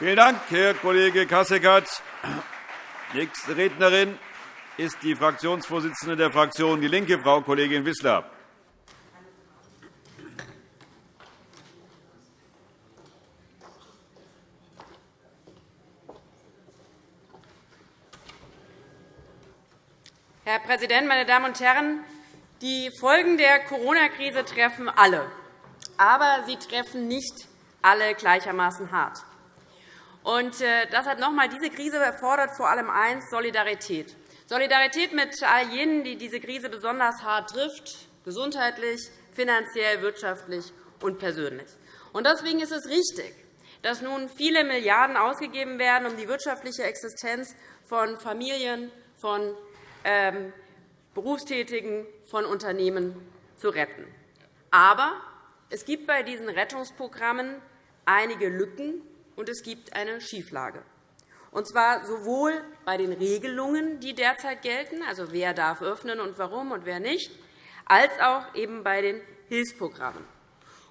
Vielen Dank, Herr Kollege Kasseckert. Nächste Rednerin ist die Fraktionsvorsitzende der Fraktion DIE LINKE, Frau Kollegin Wissler. Herr Präsident, meine Damen und Herren! Die Folgen der Corona-Krise treffen alle. Aber sie treffen nicht alle gleichermaßen hart. Und äh, das hat noch einmal, diese Krise erfordert vor allem eins, Solidarität. Solidarität mit all jenen, die diese Krise besonders hart trifft, gesundheitlich, finanziell, wirtschaftlich und persönlich. Deswegen ist es richtig, dass nun viele Milliarden ausgegeben werden, um die wirtschaftliche Existenz von Familien, von ähm, Berufstätigen, von Unternehmen zu retten. Aber es gibt bei diesen Rettungsprogrammen einige Lücken, und es gibt eine Schieflage. Und zwar sowohl bei den Regelungen, die derzeit gelten, also wer darf öffnen und warum und wer nicht, als auch eben bei den Hilfsprogrammen.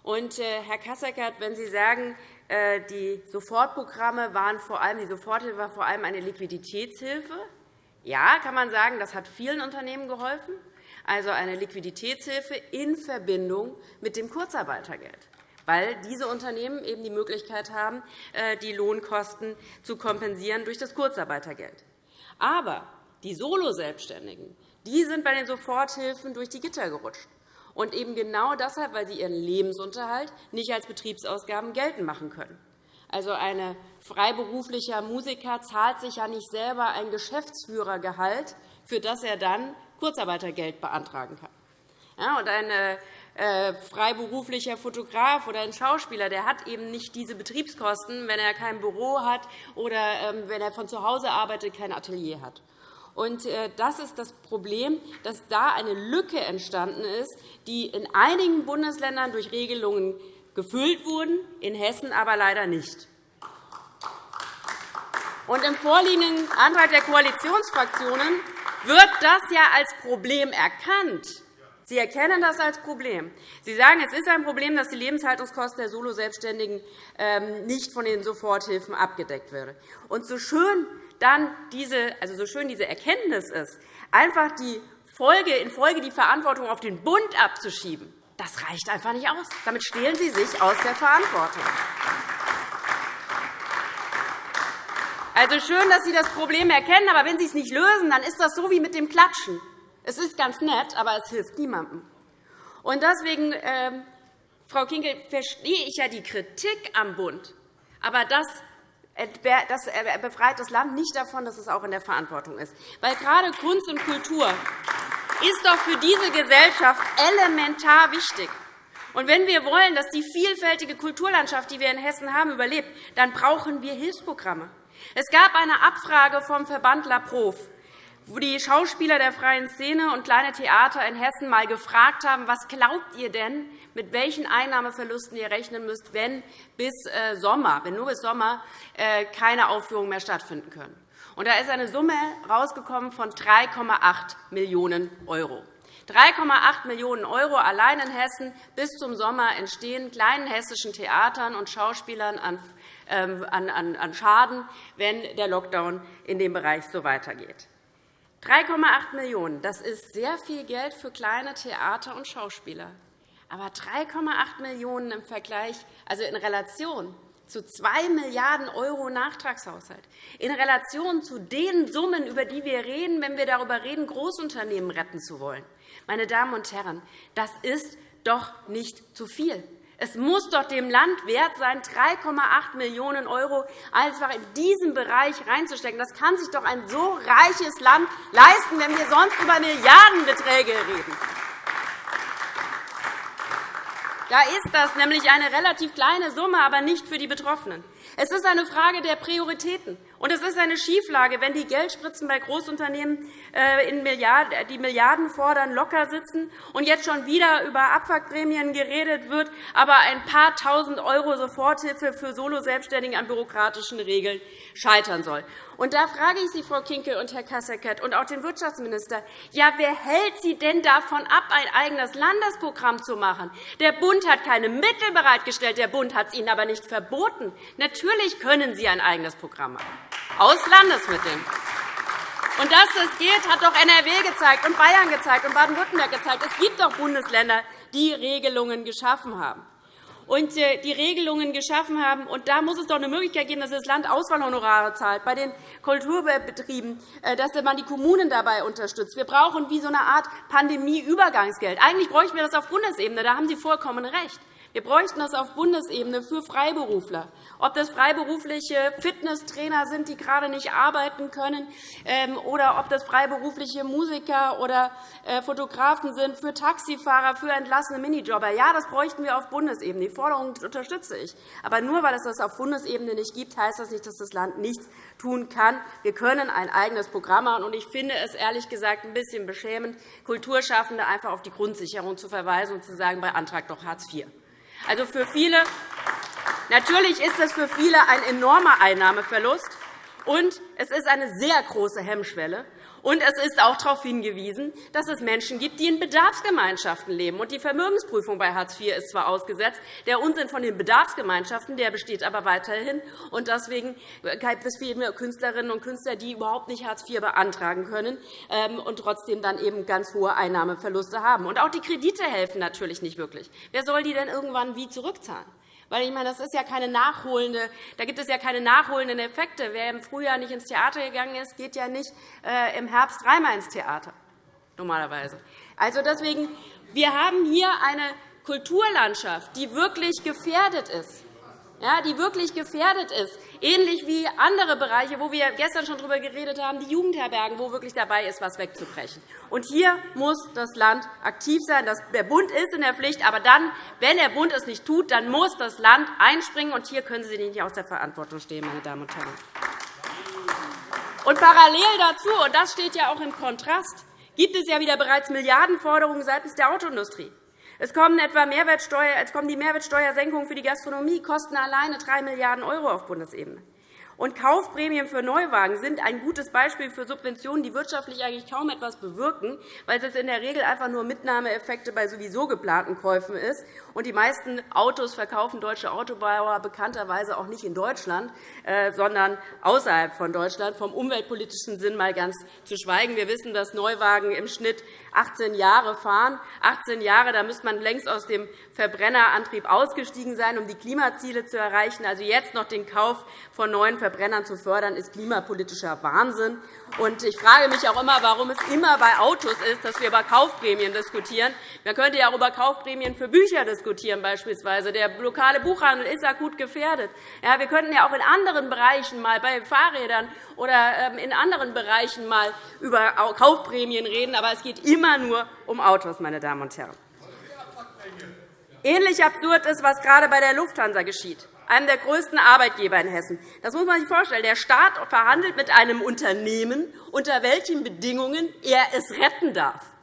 Und, äh, Herr Kasseckert, wenn Sie sagen, äh, die Sofortprogramme waren vor allem, die Soforthilfe war vor allem eine Liquiditätshilfe, ja, kann man sagen, das hat vielen Unternehmen geholfen, also eine Liquiditätshilfe in Verbindung mit dem Kurzarbeitergeld weil diese Unternehmen eben die Möglichkeit haben, äh, die Lohnkosten zu kompensieren durch das Kurzarbeitergeld. Aber die Solo-Selbstständigen die sind bei den Soforthilfen durch die Gitter gerutscht. Und eben genau deshalb, weil sie ihren Lebensunterhalt nicht als Betriebsausgaben geltend machen können. Also ein freiberuflicher Musiker zahlt sich ja nicht selber ein Geschäftsführergehalt, für das er dann Kurzarbeitergeld beantragen kann. Ja, und ein äh, freiberuflicher Fotograf oder ein Schauspieler der hat eben nicht diese Betriebskosten, wenn er kein Büro hat oder ähm, wenn er von zu Hause arbeitet, kein Atelier hat. Äh, das ist das Problem, dass da eine Lücke entstanden ist, die in einigen Bundesländern durch Regelungen gefüllt wurde, in Hessen aber leider nicht. Im vorliegenden Antrag der Koalitionsfraktionen wird das ja als Problem erkannt. Sie erkennen das als Problem. Sie sagen, es ist ein Problem, dass die Lebenshaltungskosten der Solo-Selbstständigen ähm, nicht von den Soforthilfen abgedeckt werden. Und so schön dann diese, also so schön diese Erkenntnis ist, einfach die Folge, in Folge die Verantwortung auf den Bund abzuschieben, das reicht einfach nicht aus. Damit stehlen Sie sich aus der Verantwortung. Also schön, dass Sie das Problem erkennen, aber wenn Sie es nicht lösen, dann ist das so wie mit dem Klatschen. Es ist ganz nett, aber es hilft niemandem. Und deswegen, ähm, Frau Kinkel, verstehe ich ja die Kritik am Bund. Aber das das befreit das Land nicht davon, dass es auch in der Verantwortung ist. Weil gerade Kunst und Kultur ist doch für diese Gesellschaft elementar wichtig. Und wenn wir wollen, dass die vielfältige Kulturlandschaft, die wir in Hessen haben, überlebt, dann brauchen wir Hilfsprogramme. Es gab eine Abfrage vom Verband La Prof wo die Schauspieler der freien Szene und kleine Theater in Hessen einmal gefragt haben, was glaubt ihr denn, mit welchen Einnahmeverlusten ihr rechnen müsst, wenn bis äh, Sommer, wenn nur bis Sommer äh, keine Aufführungen mehr stattfinden können. Und da ist eine Summe rausgekommen von 3,8 Millionen €. 3,8 Millionen € allein in Hessen bis zum Sommer entstehen kleinen hessischen Theatern und Schauspielern ähm, an Schaden, wenn der Lockdown in dem Bereich so weitergeht. 3,8 Millionen €, das ist sehr viel Geld für kleine Theater und Schauspieler. Aber 3,8 Millionen € im Vergleich, also in Relation zu 2 Milliarden € Nachtragshaushalt, in Relation zu den Summen, über die wir reden, wenn wir darüber reden, Großunternehmen retten zu wollen. Meine Damen und Herren, das ist doch nicht zu viel. Es muss doch dem Land wert sein, 3,8 Millionen € einfach in diesen Bereich reinzustecken. Das kann sich doch ein so reiches Land leisten, wenn wir sonst über Milliardenbeträge reden. Da ist das nämlich eine relativ kleine Summe, aber nicht für die Betroffenen. Es ist eine Frage der Prioritäten. Und es ist eine Schieflage, wenn die Geldspritzen bei Großunternehmen äh, die Milliarden fordern, locker sitzen und jetzt schon wieder über Abwrackprämien geredet wird, aber ein paar Tausend € Soforthilfe für Solo-Selbstständige an bürokratischen Regeln scheitern soll. Und da frage ich Sie, Frau Kinkel und Herr Kasseckert, und auch den Wirtschaftsminister, ja, wer hält Sie denn davon ab, ein eigenes Landesprogramm zu machen? Der Bund hat keine Mittel bereitgestellt, der Bund hat es Ihnen aber nicht verboten. Natürlich können Sie ein eigenes Programm machen, aus Landesmitteln. Und dass das geht, hat doch NRW gezeigt und Bayern gezeigt und Baden-Württemberg gezeigt. Es gibt doch Bundesländer, die Regelungen geschaffen haben und äh, die Regelungen geschaffen haben. Und da muss es doch eine Möglichkeit geben, dass das Land Auswahlhonorare zahlt bei den Kulturbetrieben, äh, dass man die Kommunen dabei unterstützt. Wir brauchen wie so eine Art Pandemieübergangsgeld. Eigentlich bräuchten wir das auf Bundesebene. Da haben Sie vollkommen recht. Wir bräuchten das auf Bundesebene für Freiberufler. Ob das freiberufliche Fitnesstrainer sind, die gerade nicht arbeiten können, ähm, oder ob das freiberufliche Musiker oder äh, Fotografen sind, für Taxifahrer, für entlassene Minijobber. Ja, das bräuchten wir auf Bundesebene. Die Forderung unterstütze ich. Aber nur weil es das auf Bundesebene nicht gibt, heißt das nicht, dass das Land nichts tun kann. Wir können ein eigenes Programm machen. Und ich finde es ehrlich gesagt ein bisschen beschämend, Kulturschaffende einfach auf die Grundsicherung zu verweisen und zu sagen, beantragt doch Hartz IV. Also für viele, natürlich ist das für viele ein enormer Einnahmeverlust, und es ist eine sehr große Hemmschwelle. Und es ist auch darauf hingewiesen, dass es Menschen gibt, die in Bedarfsgemeinschaften leben. Und die Vermögensprüfung bei Hartz IV ist zwar ausgesetzt, der Unsinn von den Bedarfsgemeinschaften der besteht aber weiterhin. Und deswegen gibt es viele Künstlerinnen und Künstler, die überhaupt nicht Hartz IV beantragen können ähm, und trotzdem dann eben ganz hohe Einnahmeverluste haben. Und auch die Kredite helfen natürlich nicht wirklich. Wer soll die denn irgendwann wie zurückzahlen? Weil ich meine, das ist ja keine nachholende, da gibt es ja keine nachholenden Effekte. Wer im Frühjahr nicht ins Theater gegangen ist, geht ja nicht äh, im Herbst dreimal ins Theater, normalerweise. Also deswegen, wir haben hier eine Kulturlandschaft, die wirklich gefährdet ist ja, die wirklich gefährdet ist, ähnlich wie andere Bereiche, wo wir gestern schon darüber geredet haben, die Jugendherbergen, wo wirklich dabei ist, etwas wegzubrechen. Und hier muss das Land aktiv sein. Der Bund ist in der Pflicht, aber dann, wenn der Bund es nicht tut, dann muss das Land einspringen. Und hier können Sie nicht aus der Verantwortung stehen, meine Damen und Herren. Und parallel dazu, und das steht ja auch im Kontrast, gibt es ja wieder bereits Milliardenforderungen seitens der Autoindustrie. Es kommen etwa Mehrwertsteuer, es kommen die Mehrwertsteuersenkungen für die Gastronomie, kosten alleine 3 Milliarden € auf Bundesebene. Und Kaufprämien für Neuwagen sind ein gutes Beispiel für Subventionen, die wirtschaftlich eigentlich kaum etwas bewirken, weil es in der Regel einfach nur Mitnahmeeffekte bei sowieso geplanten Käufen ist. Und die meisten Autos verkaufen deutsche Autobauer bekannterweise auch nicht in Deutschland, äh, sondern außerhalb von Deutschland, vom umweltpolitischen Sinn mal ganz zu schweigen. Wir wissen, dass Neuwagen im Schnitt 18 Jahre fahren. 18 Jahre, da müsste man längst aus dem Verbrennerantrieb ausgestiegen sein, um die Klimaziele zu erreichen. Also jetzt noch den Kauf von neuen Verbrennern zu fördern, ist klimapolitischer Wahnsinn. Ich frage mich auch immer, warum es immer bei Autos ist, dass wir über Kaufprämien diskutieren. Man könnte ja auch über Kaufprämien für Bücher diskutieren, beispielsweise. Der lokale Buchhandel ist akut gefährdet. Ja, wir könnten ja auch in anderen Bereichen mal bei Fahrrädern oder ähm, in anderen Bereichen mal über Kaufprämien reden, aber es geht immer nur um Autos, meine Damen und Herren. Ähnlich absurd ist, was gerade bei der Lufthansa geschieht einem der größten Arbeitgeber in Hessen. Das muss man sich vorstellen. Der Staat verhandelt mit einem Unternehmen, unter welchen Bedingungen er es retten darf.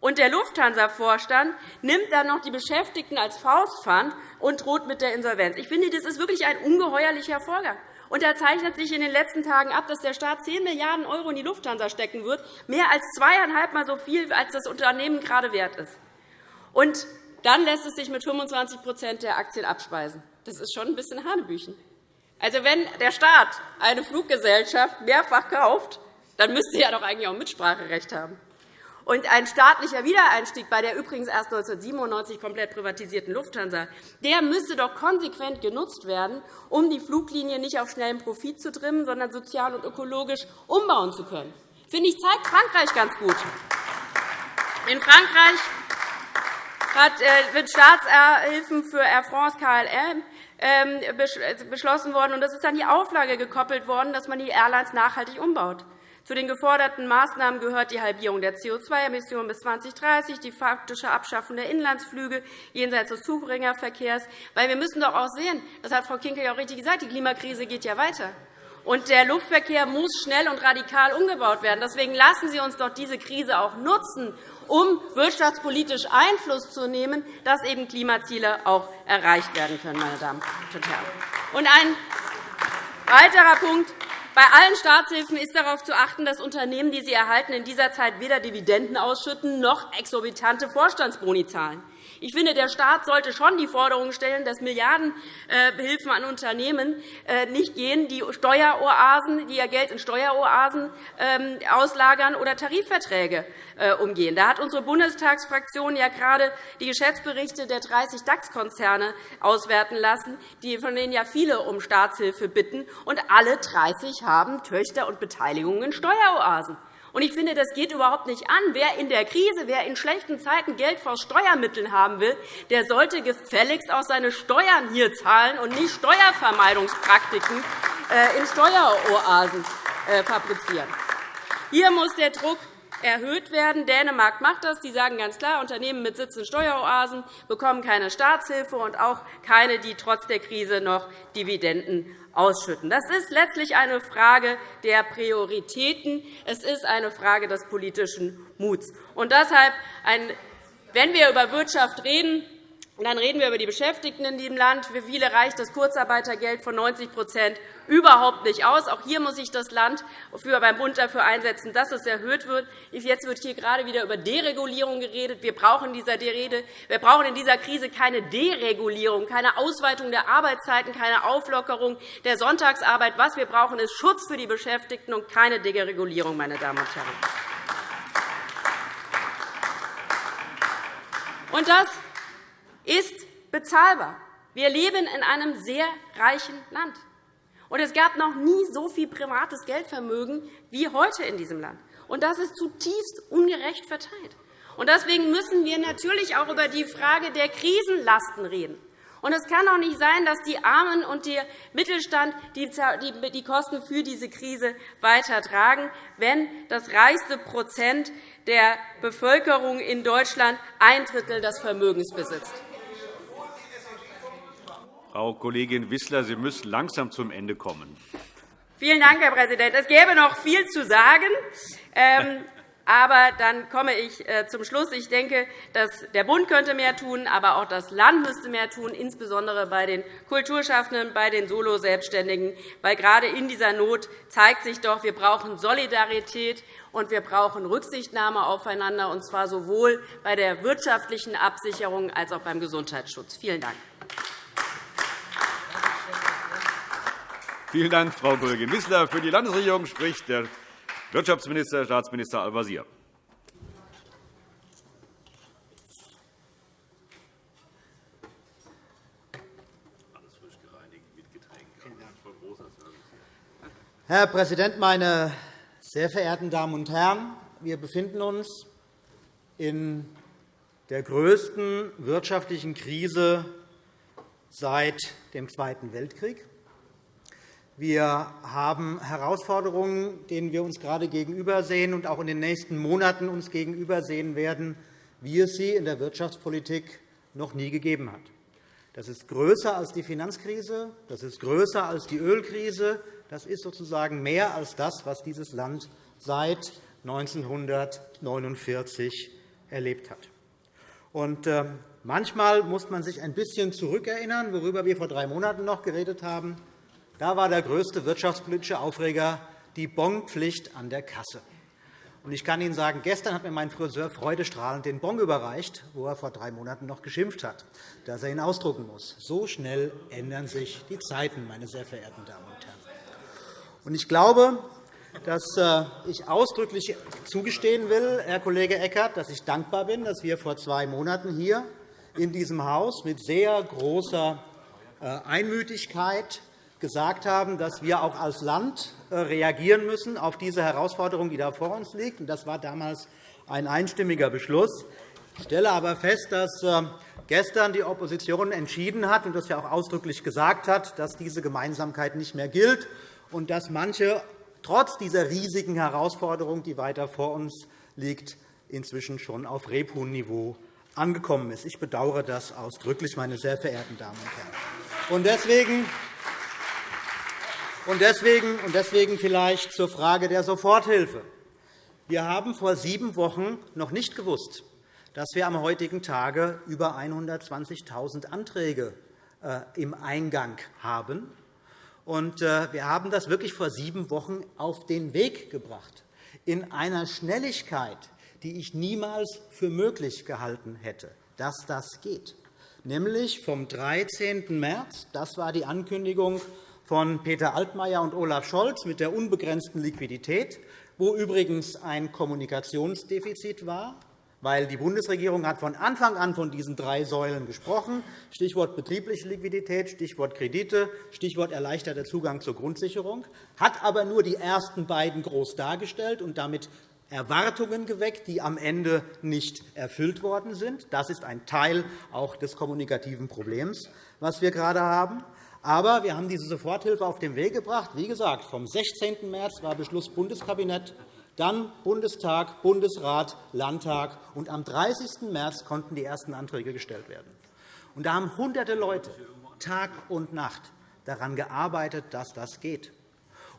Und der Lufthansa-Vorstand nimmt dann noch die Beschäftigten als Faustpfand und droht mit der Insolvenz. Ich finde, das ist wirklich ein ungeheuerlicher Vorgang. Und da zeichnet sich in den letzten Tagen ab, dass der Staat 10 Milliarden € in die Lufthansa stecken wird, mehr als zweieinhalb Mal so viel, als das Unternehmen gerade wert ist. Und dann lässt es sich mit 25% der Aktien abspeisen. Das ist schon ein bisschen Hanebüchen. Also, wenn der Staat eine Fluggesellschaft mehrfach kauft, dann müsste er doch eigentlich auch Mitspracherecht haben. Und ein staatlicher Wiedereinstieg bei der übrigens erst 1997 komplett privatisierten Lufthansa der müsste doch konsequent genutzt werden, um die Fluglinie nicht auf schnellen Profit zu trimmen, sondern sozial und ökologisch umbauen zu können. Finde ich, zeigt Frankreich ganz gut. In Frankreich hat mit äh, Staatshilfen für Air France KLM beschlossen worden. Das ist dann die Auflage gekoppelt worden, dass man die Airlines nachhaltig umbaut. Zu den geforderten Maßnahmen gehört die Halbierung der CO2-Emissionen bis 2030, die faktische Abschaffung der Inlandsflüge jenseits des Zubringerverkehrs. Weil wir müssen doch auch sehen, das hat Frau Kinkel ja auch richtig gesagt, die Klimakrise geht ja weiter. und der Luftverkehr muss schnell und radikal umgebaut werden. Deswegen lassen Sie uns doch diese Krise auch nutzen, um wirtschaftspolitisch Einfluss zu nehmen, dass eben Klimaziele auch erreicht werden können. Meine Damen und Herren. Und ein weiterer Punkt. Bei allen Staatshilfen ist darauf zu achten, dass Unternehmen, die sie erhalten, in dieser Zeit weder Dividenden ausschütten noch exorbitante Vorstandsboni zahlen. Ich finde, der Staat sollte schon die Forderung stellen, dass Milliardenhilfen an Unternehmen äh, nicht gehen, die Steueroasen, die ihr Geld in Steueroasen ähm, auslagern oder Tarifverträge äh, umgehen. Da hat unsere Bundestagsfraktion ja gerade die Geschäftsberichte der 30 DAX-Konzerne auswerten lassen, von denen ja viele um Staatshilfe bitten, und alle 30 haben Töchter und Beteiligungen in Steueroasen. Ich finde, das geht überhaupt nicht an. Wer in der Krise, wer in schlechten Zeiten Geld vor Steuermitteln haben will, der sollte gefälligst auch seine Steuern hier zahlen und nicht Steuervermeidungspraktiken äh, in Steueroasen äh, fabrizieren. Hier muss der Druck erhöht werden. Dänemark macht das. Die sagen ganz klar, Unternehmen mit Sitz in Steueroasen bekommen keine Staatshilfe und auch keine, die trotz der Krise noch Dividenden ausschütten. Das ist letztlich eine Frage der Prioritäten. Es ist eine Frage des politischen Muts. Und deshalb, wenn wir über Wirtschaft reden, dann reden wir über die Beschäftigten in diesem Land. Für viele reicht das Kurzarbeitergeld von 90 überhaupt nicht aus. Auch hier muss sich das Land beim Bund dafür einsetzen, dass es erhöht wird. Jetzt wird hier gerade wieder über Deregulierung geredet. Wir brauchen, in dieser Krise keine Deregulierung, keine Ausweitung der Arbeitszeiten, keine Auflockerung der Sonntagsarbeit. Was wir brauchen, ist Schutz für die Beschäftigten und keine Deregulierung. Meine Damen und Herren. Und das ist bezahlbar. Wir leben in einem sehr reichen Land. Und es gab noch nie so viel privates Geldvermögen wie heute in diesem Land. Und das ist zutiefst ungerecht verteilt. Und deswegen müssen wir natürlich auch über die Frage der Krisenlasten reden. Und es kann auch nicht sein, dass die Armen und der Mittelstand die Kosten für diese Krise weitertragen, wenn das reichste Prozent der Bevölkerung in Deutschland ein Drittel des Vermögens besitzt. Frau Kollegin Wissler, Sie müssen langsam zum Ende kommen. Vielen Dank, Herr Präsident. Es gäbe noch viel zu sagen. Ähm, aber dann komme ich äh, zum Schluss. Ich denke, dass der Bund könnte mehr tun, aber auch das Land müsste mehr tun, insbesondere bei den Kulturschaffenden, bei den Solo-Selbstständigen. Weil gerade in dieser Not zeigt sich doch, wir brauchen Solidarität und wir brauchen Rücksichtnahme aufeinander, und zwar sowohl bei der wirtschaftlichen Absicherung als auch beim Gesundheitsschutz. Vielen Dank. Vielen Dank, Frau Kollegin Wissler. Für die Landesregierung spricht der Wirtschaftsminister, Staatsminister Al-Wazir. Herr Präsident, meine sehr verehrten Damen und Herren! Wir befinden uns in der größten wirtschaftlichen Krise seit dem Zweiten Weltkrieg. Wir haben Herausforderungen, denen wir uns gerade gegenübersehen und auch in den nächsten Monaten uns gegenübersehen werden, wie es sie in der Wirtschaftspolitik noch nie gegeben hat. Das ist größer als die Finanzkrise, das ist größer als die Ölkrise, das ist sozusagen mehr als das, was dieses Land seit 1949 erlebt hat. Und äh, manchmal muss man sich ein bisschen zurückerinnern, worüber wir vor drei Monaten noch geredet haben. Da war der größte wirtschaftspolitische Aufreger die Bonpflicht an der Kasse. Ich kann Ihnen sagen, gestern hat mir mein Friseur freudestrahlend den Bon überreicht, wo er vor drei Monaten noch geschimpft hat, dass er ihn ausdrucken muss. So schnell ändern sich die Zeiten, meine sehr verehrten Damen und Herren. Ich glaube, dass äh, ich ausdrücklich zugestehen will, Herr Kollege Eckert, dass ich dankbar bin, dass wir vor zwei Monaten hier in diesem Haus mit sehr großer äh, Einmütigkeit gesagt haben, dass wir auch als Land äh, reagieren müssen auf diese Herausforderung, die da vor uns liegt. Das war damals ein einstimmiger Beschluss. Ich stelle aber fest, dass äh, gestern die Opposition entschieden hat und das ja auch ausdrücklich gesagt hat, dass diese Gemeinsamkeit nicht mehr gilt und dass manche trotz dieser riesigen Herausforderung, die weiter vor uns liegt, inzwischen schon auf Rebhuhnniveau angekommen ist. Ich bedauere das ausdrücklich, meine sehr verehrten Damen und Herren. Deswegen Und deswegen, und deswegen vielleicht zur Frage der Soforthilfe. Wir haben vor sieben Wochen noch nicht gewusst, dass wir am heutigen Tage über 120.000 Anträge äh, im Eingang haben. Und äh, wir haben das wirklich vor sieben Wochen auf den Weg gebracht, in einer Schnelligkeit, die ich niemals für möglich gehalten hätte, dass das geht. Nämlich vom 13. März, das war die Ankündigung von Peter Altmaier und Olaf Scholz mit der unbegrenzten Liquidität, wo übrigens ein Kommunikationsdefizit war, weil die Bundesregierung hat von Anfang an von diesen drei Säulen gesprochen, Stichwort betriebliche Liquidität, Stichwort Kredite, Stichwort erleichterter Zugang zur Grundsicherung, hat aber nur die ersten beiden groß dargestellt und damit Erwartungen geweckt, die am Ende nicht erfüllt worden sind. Das ist ein Teil auch des kommunikativen Problems, was wir gerade haben. Aber wir haben diese Soforthilfe auf den Weg gebracht. Wie gesagt, vom 16. März war Beschluss Bundeskabinett, dann Bundestag, Bundesrat, Landtag. Und am 30. März konnten die ersten Anträge gestellt werden. Und da haben hunderte Leute Tag und Nacht daran gearbeitet, dass das geht.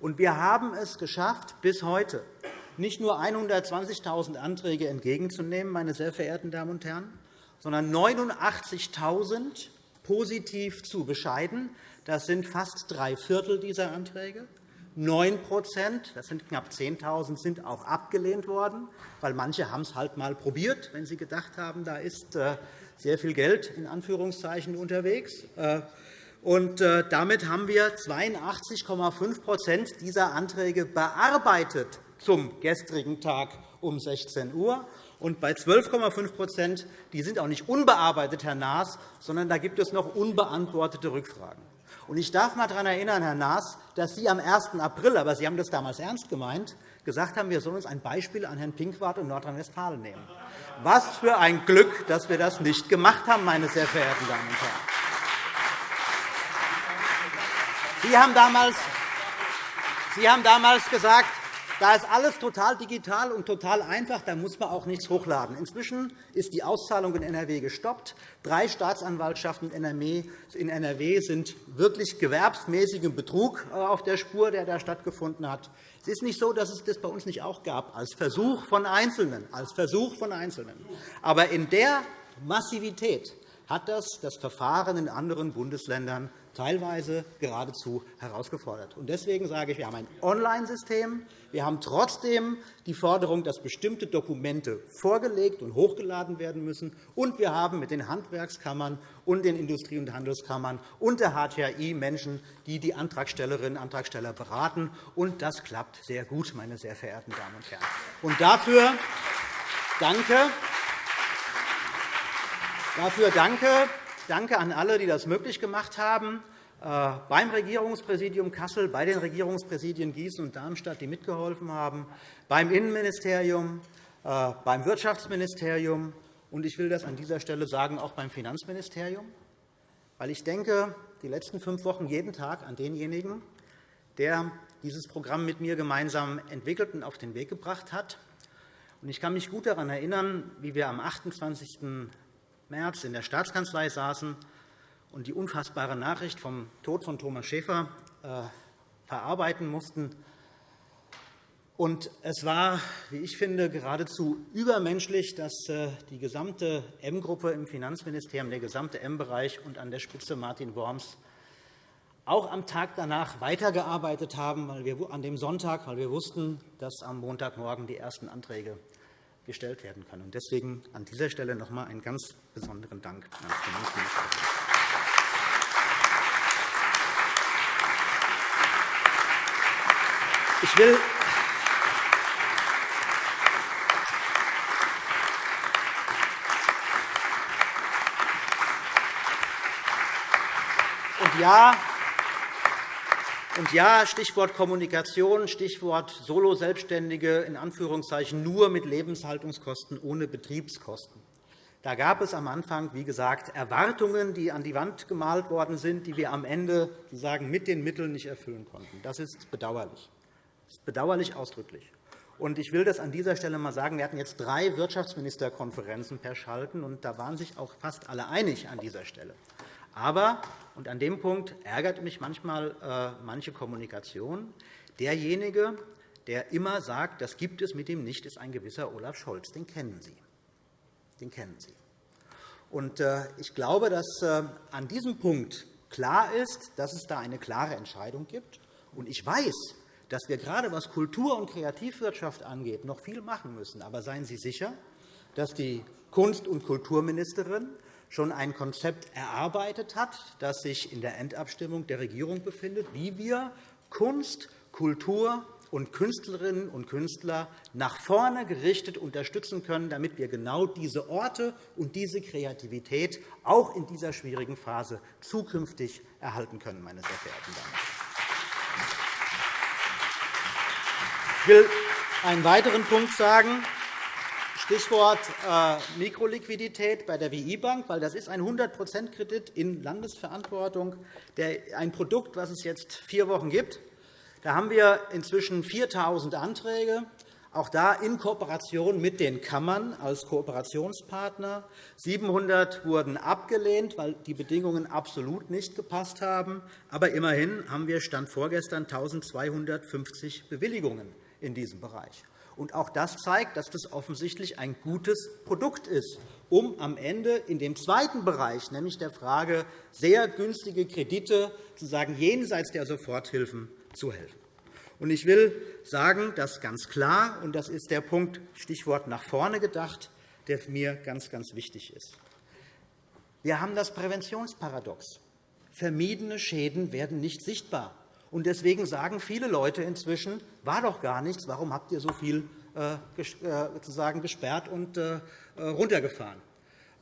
Und wir haben es geschafft, bis heute nicht nur 120.000 Anträge entgegenzunehmen, meine sehr verehrten Damen und Herren, sondern 89.000 positiv zu bescheiden. Das sind fast drei Viertel dieser Anträge. 9% das sind knapp 10.000, sind auch abgelehnt worden, weil manche haben es halt einmal probiert, wenn sie gedacht haben, da ist äh, sehr viel Geld in Anführungszeichen unterwegs. Äh, und äh, damit haben wir 82,5% dieser Anträge bearbeitet zum gestrigen Tag um 16 Uhr. Und bei 12,5 die sind auch nicht unbearbeitet, Herr Naas, sondern da gibt es noch unbeantwortete Rückfragen. Und ich darf einmal daran erinnern, Herr Naas, dass Sie am 1. April, aber Sie haben das damals ernst gemeint, gesagt haben, wir sollen uns ein Beispiel an Herrn Pinkwart und Nordrhein-Westfalen nehmen. Was für ein Glück, dass wir das nicht gemacht haben, meine sehr verehrten Damen und Herren. Sie haben damals, Sie haben damals gesagt, da ist alles total digital und total einfach. Da muss man auch nichts hochladen. Inzwischen ist die Auszahlung in NRW gestoppt. Drei Staatsanwaltschaften in NRW sind wirklich gewerbsmäßigem Betrug äh, auf der Spur, der da stattgefunden hat. Es ist nicht so, dass es das bei uns nicht auch gab, als Versuch von Einzelnen. Als Versuch von Einzelnen. Aber in der Massivität hat das das Verfahren in anderen Bundesländern teilweise geradezu herausgefordert. Deswegen sage ich, wir haben ein Online-System. Wir haben trotzdem die Forderung, dass bestimmte Dokumente vorgelegt und hochgeladen werden müssen. Und wir haben mit den Handwerkskammern und den Industrie- und Handelskammern und der HTI Menschen, die die Antragstellerinnen und Antragsteller beraten. Und das klappt sehr gut, meine sehr verehrten Damen und Herren. Und dafür danke. Dafür danke Danke an alle, die das möglich gemacht haben, äh, beim Regierungspräsidium Kassel, bei den Regierungspräsidien Gießen und Darmstadt, die mitgeholfen haben, beim Innenministerium, äh, beim Wirtschaftsministerium und ich will das an dieser Stelle sagen, auch beim Finanzministerium. Weil ich denke, die letzten fünf Wochen jeden Tag an denjenigen, der dieses Programm mit mir gemeinsam entwickelt und auf den Weg gebracht hat. Ich kann mich gut daran erinnern, wie wir am 28. März in der Staatskanzlei saßen und die unfassbare Nachricht vom Tod von Thomas Schäfer äh, verarbeiten mussten. Und es war, wie ich finde, geradezu übermenschlich, dass äh, die gesamte M-Gruppe im Finanzministerium, der gesamte M-Bereich und an der Spitze Martin Worms auch am Tag danach weitergearbeitet haben, weil wir an dem Sonntag, weil wir wussten, dass am Montagmorgen die ersten Anträge gestellt werden können. Deswegen an dieser Stelle noch einmal einen ganz besonderen Dank. Ich will und ja, und ja, Stichwort Kommunikation, Stichwort Solo-Selbstständige, in Anführungszeichen nur mit Lebenshaltungskosten, ohne Betriebskosten. Da gab es am Anfang, wie gesagt, Erwartungen, die an die Wand gemalt worden sind, die wir am Ende sagen, mit den Mitteln nicht erfüllen konnten. Das ist bedauerlich. Das ist bedauerlich ausdrücklich. Und ich will das an dieser Stelle einmal sagen. Wir hatten jetzt drei Wirtschaftsministerkonferenzen per Schalten, und da waren sich auch fast alle einig an dieser Stelle. Aber, und an dem Punkt ärgert mich manchmal äh, manche Kommunikation, derjenige, der immer sagt, das gibt es mit ihm nicht, ist ein gewisser Olaf Scholz. Den kennen Sie. Den kennen Sie. Und, äh, ich glaube, dass äh, an diesem Punkt klar ist, dass es da eine klare Entscheidung gibt. Und ich weiß, dass wir gerade was Kultur- und Kreativwirtschaft angeht, noch viel machen müssen. Aber seien Sie sicher, dass die Kunst- und Kulturministerin schon ein Konzept erarbeitet hat, das sich in der Endabstimmung der Regierung befindet, wie wir Kunst, Kultur und Künstlerinnen und Künstler nach vorne gerichtet unterstützen können, damit wir genau diese Orte und diese Kreativität auch in dieser schwierigen Phase zukünftig erhalten können. Meine sehr verehrten Damen. Ich will einen weiteren Punkt sagen. Stichwort äh, Mikroliquidität bei der WI-Bank, weil das ist ein 100-%-Kredit in Landesverantwortung, ein Produkt, das es jetzt vier Wochen gibt. Da haben wir inzwischen 4.000 Anträge, auch da in Kooperation mit den Kammern als Kooperationspartner. 700 wurden abgelehnt, weil die Bedingungen absolut nicht gepasst haben. Aber immerhin haben wir Stand vorgestern 1.250 Bewilligungen in diesem Bereich. Und auch das zeigt, dass das offensichtlich ein gutes Produkt ist, um am Ende in dem zweiten Bereich, nämlich der Frage sehr günstige Kredite, zu jenseits der Soforthilfen zu helfen. Ich will sagen, dass ganz klar, und das ist der Punkt, Stichwort nach vorne gedacht, der mir ganz, ganz wichtig ist. Wir haben das Präventionsparadox. Vermiedene Schäden werden nicht sichtbar. Und deswegen sagen viele Leute inzwischen, war doch gar nichts, warum habt ihr so viel äh, äh, gesperrt und äh, runtergefahren?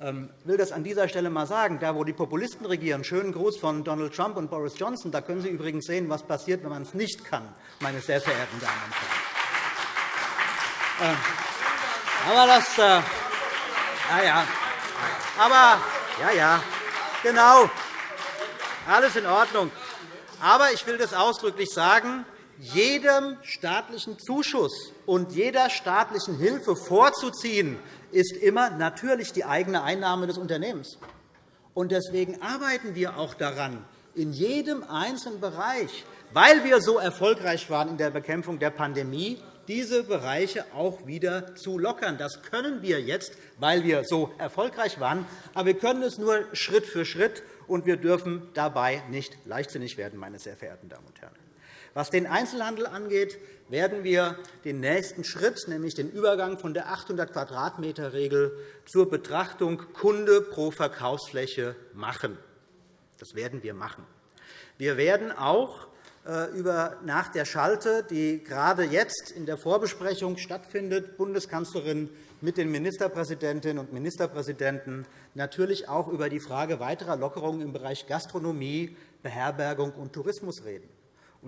Ähm, ich will das an dieser Stelle einmal sagen. Da, wo die Populisten regieren, schönen Gruß von Donald Trump und Boris Johnson, da können Sie übrigens sehen, was passiert, wenn man es nicht kann, meine sehr verehrten Damen und Herren. Ähm, aber das, ja, ja. Aber, ja, ja, genau, alles in Ordnung. Aber ich will das ausdrücklich sagen, jedem staatlichen Zuschuss und jeder staatlichen Hilfe vorzuziehen, ist immer natürlich die eigene Einnahme des Unternehmens. Deswegen arbeiten wir auch daran, in jedem einzelnen Bereich, weil wir so erfolgreich waren in der Bekämpfung der Pandemie, diese Bereiche auch wieder zu lockern. Das können wir jetzt, weil wir so erfolgreich waren. Aber wir können es nur Schritt für Schritt und wir dürfen dabei nicht leichtsinnig werden, meine sehr verehrten Damen und Herren. Was den Einzelhandel angeht, werden wir den nächsten Schritt, nämlich den Übergang von der 800 Quadratmeter-Regel zur Betrachtung Kunde pro Verkaufsfläche machen. Das werden wir machen. Wir werden auch äh, über nach der Schalte, die gerade jetzt in der Vorbesprechung stattfindet, Bundeskanzlerin mit den Ministerpräsidentinnen und Ministerpräsidenten natürlich auch über die Frage weiterer Lockerungen im Bereich Gastronomie, Beherbergung und Tourismus reden.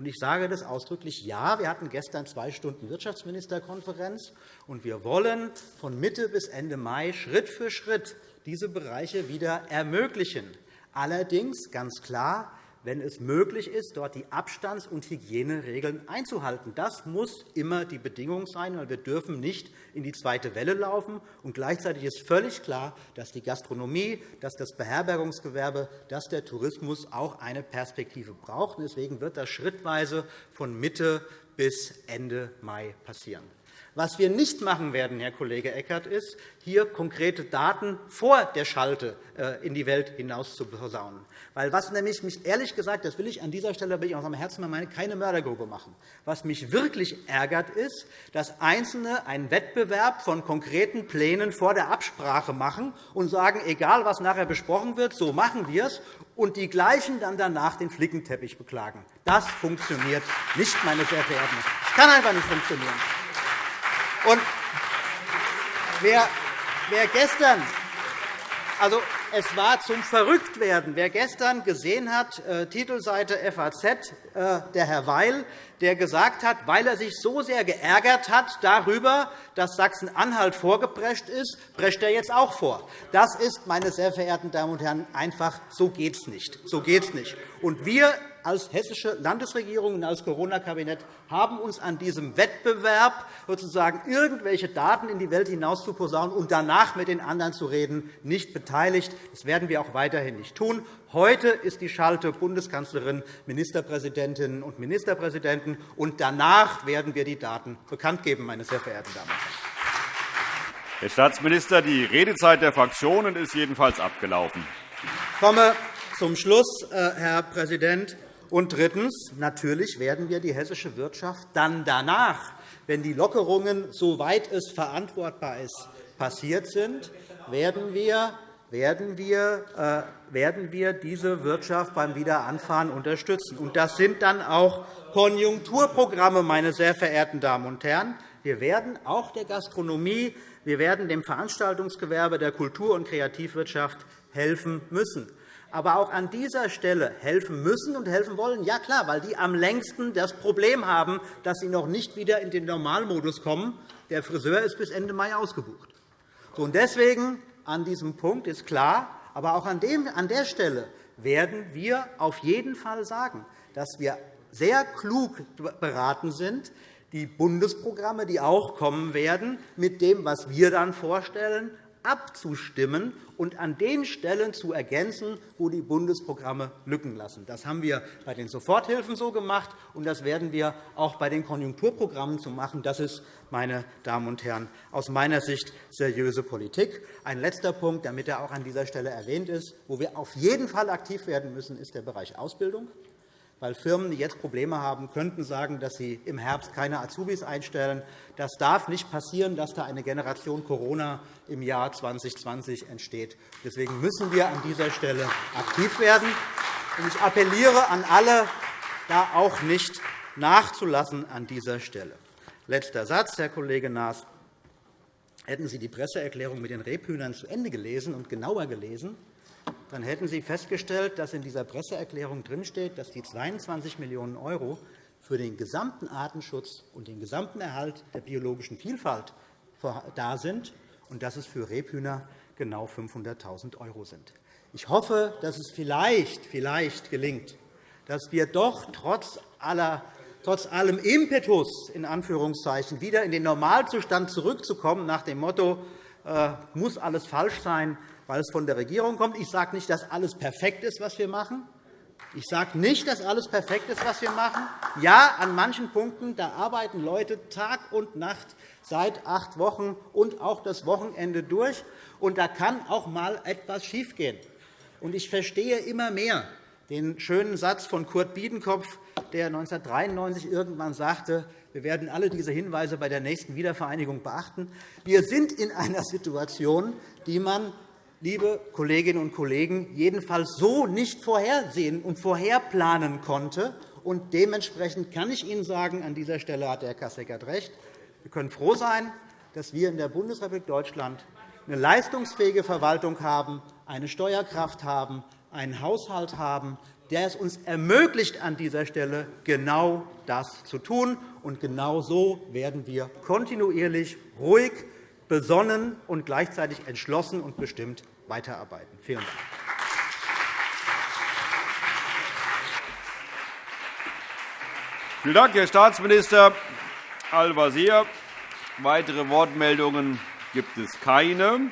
Ich sage das ausdrücklich Ja. Wir hatten gestern zwei Stunden Wirtschaftsministerkonferenz, und wir wollen von Mitte bis Ende Mai Schritt für Schritt diese Bereiche wieder ermöglichen. Allerdings ganz klar wenn es möglich ist, dort die Abstands- und Hygieneregeln einzuhalten. Das muss immer die Bedingung sein, weil wir dürfen nicht in die zweite Welle laufen. Und gleichzeitig ist völlig klar, dass die Gastronomie, dass das Beherbergungsgewerbe, dass der Tourismus auch eine Perspektive braucht. Deswegen wird das schrittweise von Mitte bis Ende Mai passieren. Was wir nicht machen werden, Herr Kollege Eckert, ist, hier konkrete Daten vor der Schalte äh, in die Welt hinaus zu posaunen. Weil was nämlich mich ehrlich gesagt, das will ich an dieser Stelle will ich aus meinem Herzen meine, keine Mördergrube machen. Was mich wirklich ärgert, ist, dass Einzelne einen Wettbewerb von konkreten Plänen vor der Absprache machen und sagen, egal was nachher besprochen wird, so machen wir es, und die gleichen dann danach den Flickenteppich beklagen. Das funktioniert nicht, meine sehr verehrten Das kann einfach nicht funktionieren. Und wer, wer gestern also, es war zum Verrücktwerden. Wer gestern gesehen hat, äh, Titelseite FAZ, äh, der Herr Weil, der gesagt hat, weil er sich so sehr geärgert hat darüber, dass Sachsen-Anhalt vorgeprescht ist, prescht er jetzt auch vor. Das ist, meine sehr verehrten Damen und Herren, einfach so geht es nicht. So geht's nicht. Und wir als hessische Landesregierung und als Corona-Kabinett haben uns an diesem Wettbewerb, sozusagen irgendwelche Daten in die Welt hinaus zu posaunen und danach mit den anderen zu reden, nicht beteiligt. Das werden wir auch weiterhin nicht tun. Heute ist die Schalte Bundeskanzlerin, Ministerpräsidentinnen und Ministerpräsidenten, und danach werden wir die Daten bekannt geben, meine sehr verehrten Damen und Herren. Herr Staatsminister, die Redezeit der Fraktionen ist jedenfalls abgelaufen. Ich komme zum Schluss, äh, Herr Präsident. Und drittens. Natürlich werden wir die hessische Wirtschaft dann danach, wenn die Lockerungen, soweit es verantwortbar ist, passiert sind, werden wir werden wir, äh, werden wir diese Wirtschaft beim Wiederanfahren unterstützen. Und das sind dann auch Konjunkturprogramme, meine sehr verehrten Damen und Herren. Wir werden auch der Gastronomie, wir werden dem Veranstaltungsgewerbe, der Kultur- und Kreativwirtschaft helfen müssen. Aber auch an dieser Stelle helfen müssen und helfen wollen, ja klar, weil die am längsten das Problem haben, dass sie noch nicht wieder in den Normalmodus kommen. Der Friseur ist bis Ende Mai ausgebucht. Und deswegen an diesem Punkt ist klar, aber auch an der Stelle werden wir auf jeden Fall sagen, dass wir sehr klug beraten sind, die Bundesprogramme, die auch kommen werden, mit dem, was wir dann vorstellen, abzustimmen und an den Stellen zu ergänzen, wo die Bundesprogramme Lücken lassen. Das haben wir bei den Soforthilfen so gemacht, und das werden wir auch bei den Konjunkturprogrammen so machen. Das ist, meine Damen und Herren, aus meiner Sicht seriöse Politik. Ein letzter Punkt, damit er auch an dieser Stelle erwähnt ist, wo wir auf jeden Fall aktiv werden müssen, ist der Bereich Ausbildung weil Firmen, die jetzt Probleme haben, könnten sagen, dass sie im Herbst keine Azubis einstellen. Das darf nicht passieren, dass da eine Generation Corona im Jahr 2020 entsteht. Deswegen müssen wir an dieser Stelle aktiv werden. Ich appelliere an alle, da auch nicht nachzulassen an dieser Stelle. Letzter Satz, Herr Kollege Naas. Hätten Sie die Presseerklärung mit den Rebhühnern zu Ende gelesen und genauer gelesen, dann hätten Sie festgestellt, dass in dieser Presseerklärung drinsteht, dass die 22 Millionen € für den gesamten Artenschutz und den gesamten Erhalt der biologischen Vielfalt da sind und dass es für Rebhühner genau 500.000 € sind. Ich hoffe, dass es vielleicht, vielleicht gelingt, dass wir doch trotz, aller, trotz allem Impetus in Anführungszeichen, wieder in den Normalzustand zurückzukommen, nach dem Motto, äh, muss alles falsch sein, weil es von der Regierung kommt. Ich sage nicht, dass alles perfekt ist, was wir machen. Ich sage nicht, dass alles perfekt ist, was wir machen. Ja, an manchen Punkten da arbeiten Leute Tag und Nacht seit acht Wochen und auch das Wochenende durch. Und da kann auch einmal etwas schiefgehen. Und ich verstehe immer mehr den schönen Satz von Kurt Biedenkopf, der 1993 irgendwann sagte, wir werden alle diese Hinweise bei der nächsten Wiedervereinigung beachten. Wir sind in einer Situation, die man liebe Kolleginnen und Kollegen, jedenfalls so nicht vorhersehen und vorherplanen konnte. Und dementsprechend kann ich Ihnen sagen, an dieser Stelle hat Herr Kasseckert recht, wir können froh sein, dass wir in der Bundesrepublik Deutschland eine leistungsfähige Verwaltung haben, eine Steuerkraft haben, einen Haushalt haben, der es uns ermöglicht, an dieser Stelle genau das zu tun. Und genau so werden wir kontinuierlich, ruhig, besonnen und gleichzeitig entschlossen und bestimmt weiterarbeiten. Vielen Dank. Vielen Dank, Herr Staatsminister Al-Wazir. Weitere Wortmeldungen gibt es keine.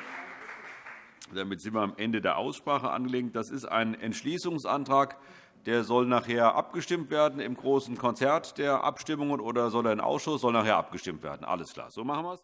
Damit sind wir am Ende der Aussprache angelangt. Das ist ein Entschließungsantrag. Der soll nachher abgestimmt werden im großen Konzert der Abstimmungen oder soll er in Ausschuss? Soll nachher abgestimmt werden. Alles klar. So machen wir es.